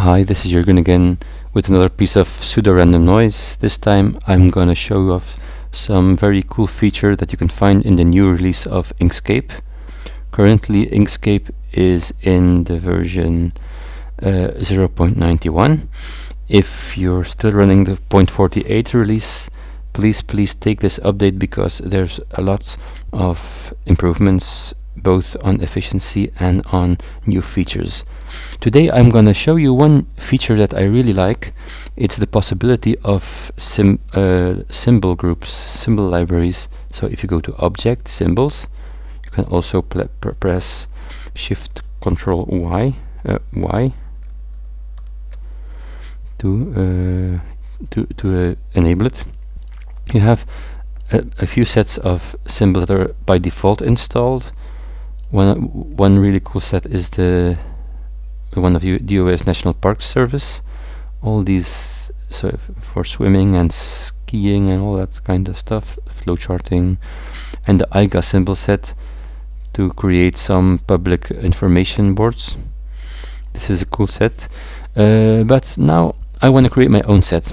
Hi, this is Jürgen again with another piece of pseudo-random noise. This time I'm gonna show you off some very cool feature that you can find in the new release of Inkscape. Currently Inkscape is in the version uh, 0.91. If you're still running the 0.48 release, please please take this update because there's a lot of improvements both on efficiency and on new features. Today I'm going to show you one feature that I really like. It's the possibility of uh, symbol groups, symbol libraries. So if you go to Object, Symbols, you can also press Shift Control Y, uh, Y to uh, to to uh, enable it. You have a, a few sets of symbols that are by default installed one one really cool set is the one of you DOS National Park Service. All these so for swimming and skiing and all that kind of stuff, flowcharting, and the AIGA symbol set to create some public information boards. This is a cool set, uh, but now I want to create my own set.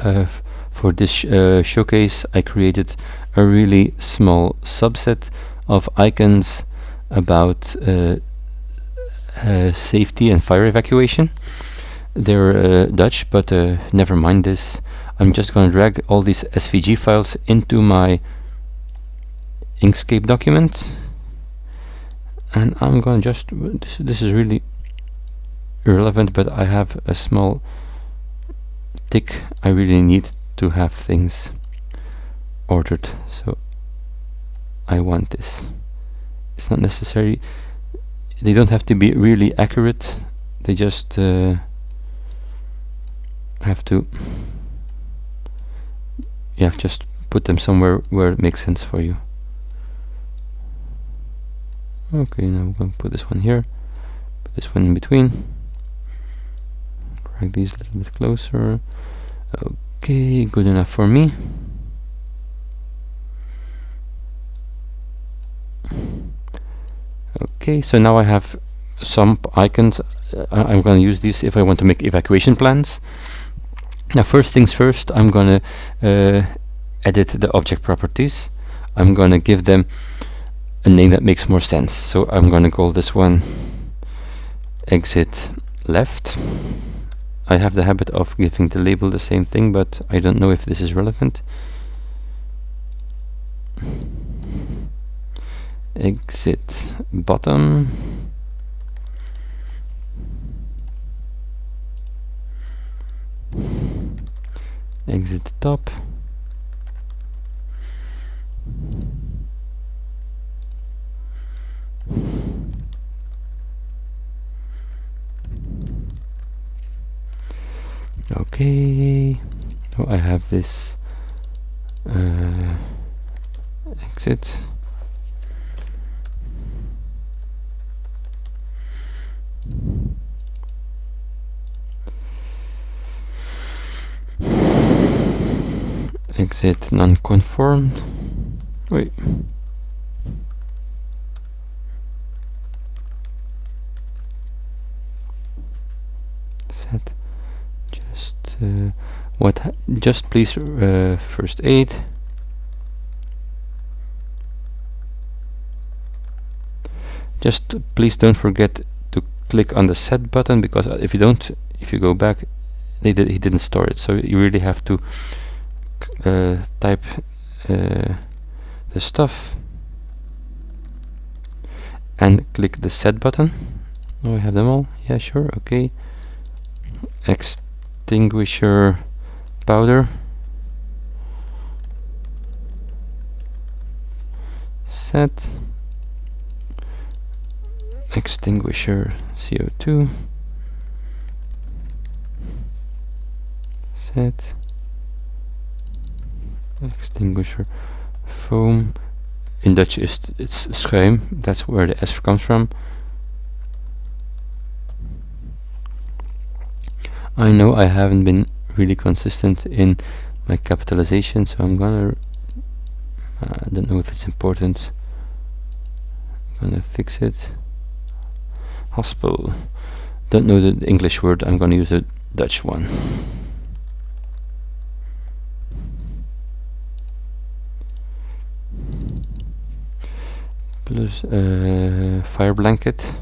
Uh, for this sh uh, showcase, I created a really small subset of icons about uh, uh, safety and fire evacuation. They're uh, Dutch, but uh, never mind this. I'm just going to drag all these SVG files into my Inkscape document. And I'm going to just, this, this is really irrelevant, but I have a small tic. I really need to have things ordered. So I want this. It's not necessary. They don't have to be really accurate. They just uh, have to. Have just put them somewhere where it makes sense for you. Okay, now I'm going to put this one here. Put this one in between. Drag these a little bit closer. Okay, good enough for me. Okay so now I have some icons. Uh, I'm going to use these if I want to make evacuation plans. Now first things first I'm going to uh, edit the object properties. I'm going to give them a name that makes more sense. So I'm going to call this one exit left. I have the habit of giving the label the same thing but I don't know if this is relevant exit bottom. Exit top. Okay. So I have this uh, exit exit non-conformed wait set. Just uh, what just please uh, first aid. Just please don't forget to click on the set button because if you don't if you go back they did he didn't store it. So you really have to uh, type uh, the stuff and click the set button. Oh I have them all. Yeah sure. Okay. Extinguisher powder. Set. Extinguisher CO2 set extinguisher foam. In Dutch is it's schuim. That's where the S comes from. I know I haven't been really consistent in my capitalization so I'm gonna uh, I don't know if it's important. I'm gonna fix it. Hospital. Don't know the English word. I'm to use the Dutch one plus uh, fire blanket.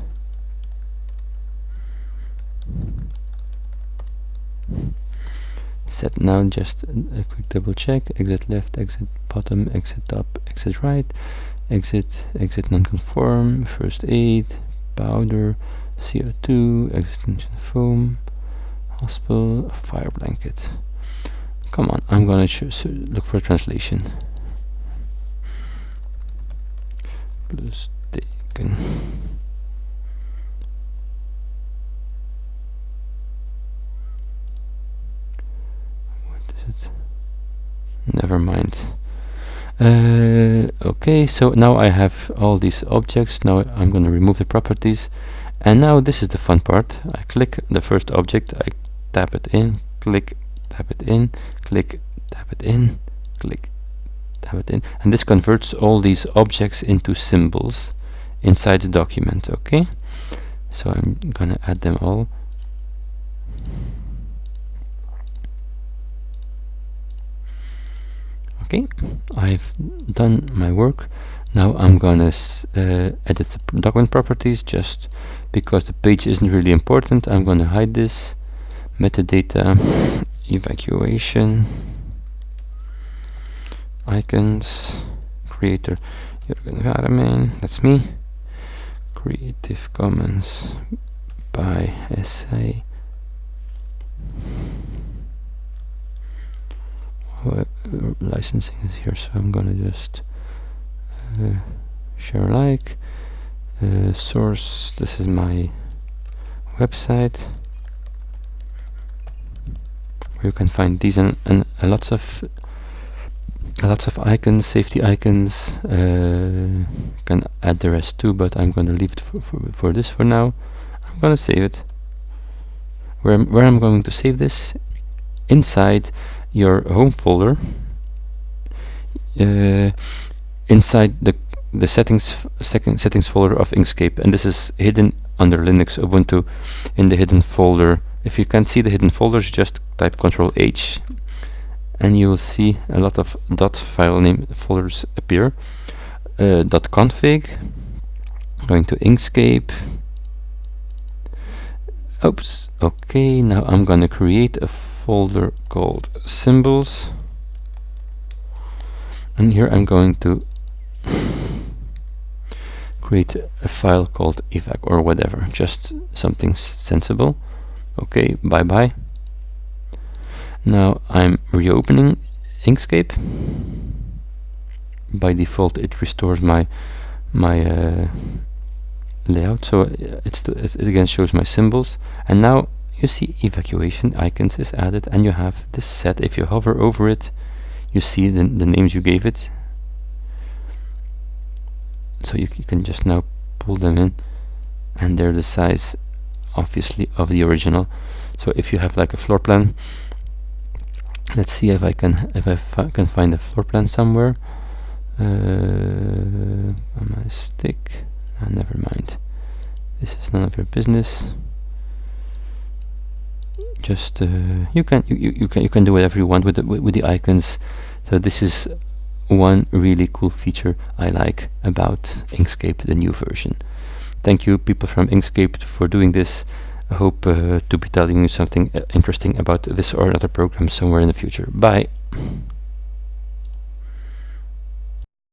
Set now just a quick double check. Exit left exit bottom exit top exit right. Exit exit non-conform. First aid powder CO2 extension foam hospital fire blanket. Come on I'm gonna look for a translation plus taken it? Never mind. Uh, okay so now I have all these objects. Now I'm going to remove the properties. And now this is the fun part. I click the first object. I tap it in. Click tap it in. Click tap it in. Click tap it in. And this converts all these objects into symbols inside the document okay? So I'm gonna add them all. Okay I've done my work. Now I'm gonna uh, edit the document properties just because the page isn't really important. I'm gonna hide this metadata evacuation icons creator Jürgen Haraman that's me. Creative Commons by SA licensing is here so I'm gonna just uh, share like. Uh, source this is my website. Where you can find these and, and uh, lots of lots of icons safety icons. Uh, can add the rest too but I'm gonna leave it for, for, for this for now. I'm gonna save it. Where where I'm going to save this? Inside your home folder. Uh, inside the the settings second settings folder of Inkscape and this is hidden under Linux Ubuntu in the hidden folder. If you can't see the hidden folders just type control H and you will see a lot of dot file name folders appear. Uh, config going to Inkscape. Oops okay now I'm gonna create a folder called symbols. And here I'm going to create a file called evac or whatever just something sensible. Okay bye bye now I'm reopening Inkscape. By default it restores my my uh, layout. So it's it again shows my symbols. And now you see evacuation icons is added and you have this set. If you hover over it you see the, the names you gave it. So you, you can just now pull them in and they're the size obviously of the original. So if you have like a floor plan let's see if I can if I fi can find a floor plan somewhere. Uh, on my stick. Ah, never mind. This is none of your business. Just uh, you can you, you can you can do whatever you want with the with the icons. So this is one really cool feature I like about Inkscape the new version. Thank you people from Inkscape for doing this I hope uh, to be telling you something uh, interesting about this or another program somewhere in the future. Bye